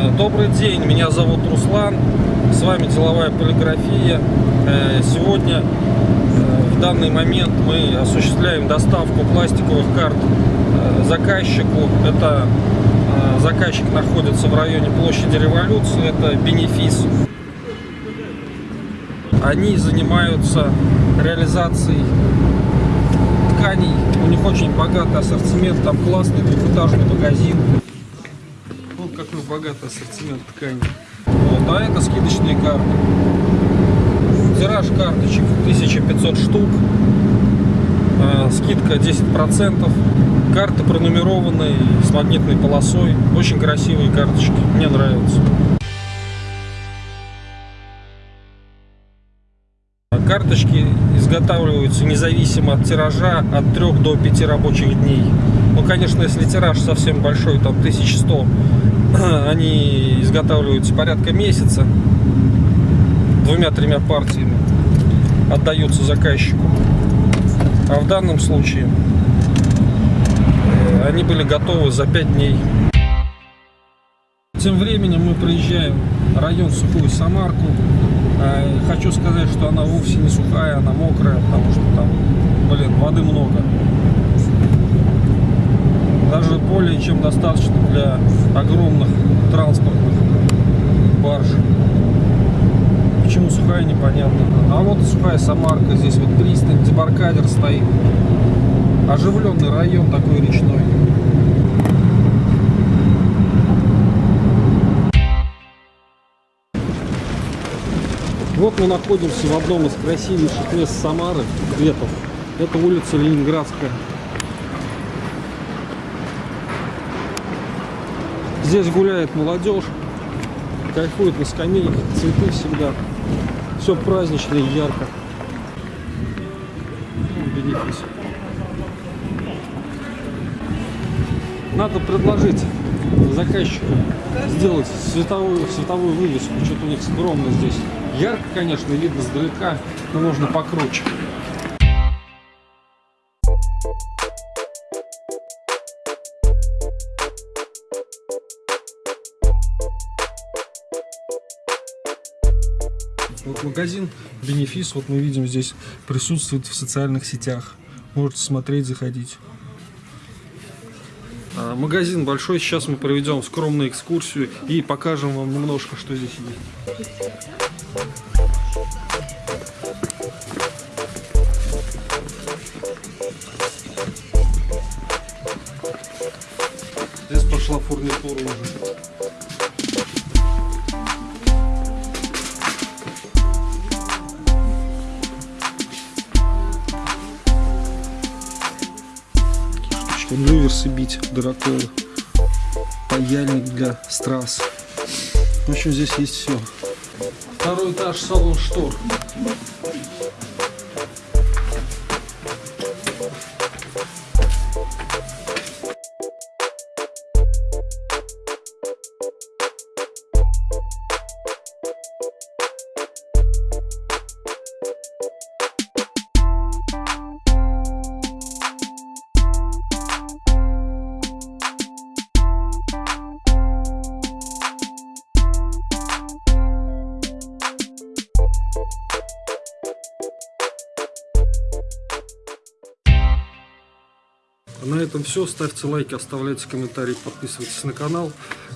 Э, Добрый день, меня зовут Руслан, с вами деловая полиграфия. Э, Сегодня, э, в данный момент, мы осуществляем доставку пластиковых карт заказчику. Это заказчик находится в районе площади Революции, это Бенефис. Они занимаются реализацией тканей, у них очень богатый ассортимент, там классный двухэтажный магазин. Какой богатый ассортимент тканей. Вот, а это скидочные карты. Тираж карточек 1500 штук. Э, скидка 10%. Карты пронумерованные с магнитной полосой. Очень красивые карточки. Мне нравятся. Карточки изготавливаются независимо от тиража от 3 до 5 рабочих дней. Ну, конечно, если тираж совсем большой, там 1100, они изготавливаются порядка месяца. Двумя-тремя партиями отдаются заказчику. А в данном случае э, они были готовы за 5 дней. Тем временем мы проезжаем район Сухую Самарку. Э, Хочу сказать, что она вовсе не сухая, она мокрая, потому что там, блин, воды много. Даже более чем достаточно для огромных транспортных барж. Почему сухая, непонятно. А вот сухая Самарка, здесь вот пристань, дебаркадер стоит. Оживленный район такой речной. Вот мы находимся в одном из красивейших мест Самары, Кветов. Это улица Ленинградская. Здесь гуляет молодежь, кайфует на скамейках, цветы всегда. Все празднично и ярко. Бенефис. Надо предложить заказчику сделать световую, световую вывеску. Что-то у них скромно здесь. Ярко, конечно, видно сдалека, но можно покруче. Вот магазин Бенефис, вот мы видим здесь присутствует в социальных сетях. Можете смотреть, заходить. А, Магазин большой, сейчас мы проведем скромную экскурсию и покажем вам немножко, что здесь есть. Здесь пошла фурнитура уже. Штучки. Люверсы бить дыроколы. Паяльник для страз. В общем, здесь есть все. Второй этаж салон штор. На этом все. Ставьте лайки, оставляйте комментарии, подписывайтесь на канал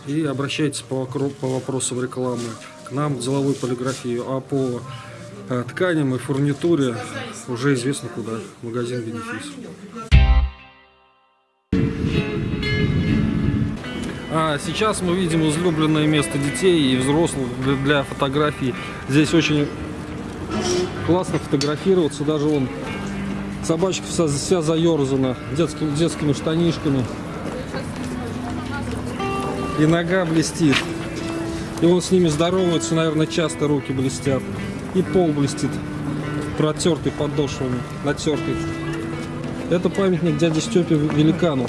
и обращайтесь по, по вопросам рекламы к нам, в деловую полиграфию, а по э, тканям и фурнитуре уже известно куда. Магазин Бенефис. А сейчас мы видим излюбленное место детей и взрослых для, фотографий. Здесь очень классно фотографироваться, даже вон Собачка вся, вся заерзана детскими, детскими штанишками. И нога блестит. И он с ними здоровается, наверное, часто руки блестят. И пол блестит. Протертый подошвами, натертый. Это памятник дяде Степе великану.